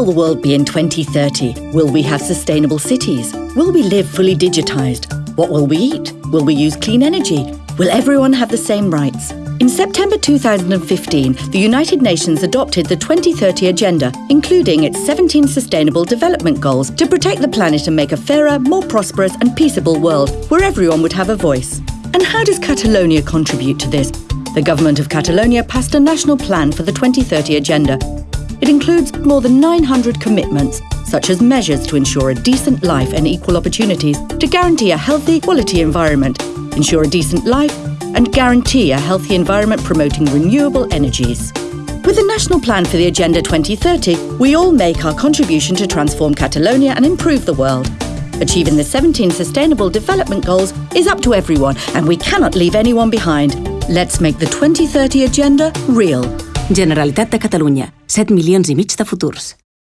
will the world be in 2030? Will we have sustainable cities? Will we live fully digitized? What will we eat? Will we use clean energy? Will everyone have the same rights? In September 2015, the United Nations adopted the 2030 Agenda, including its 17 Sustainable Development Goals to protect the planet and make a fairer, more prosperous and peaceable world where everyone would have a voice. And how does Catalonia contribute to this? The government of Catalonia passed a national plan for the 2030 Agenda. It includes more than 900 commitments, such as measures to ensure a decent life and equal opportunities, to guarantee a healthy, quality environment, ensure a decent life, and guarantee a healthy environment promoting renewable energies. With the National Plan for the Agenda 2030, we all make our contribution to transform Catalonia and improve the world. Achieving the 17 Sustainable Development Goals is up to everyone, and we cannot leave anyone behind. Let's make the 2030 Agenda real. Generalitat de Catalunya. 7 milions i mig de futurs.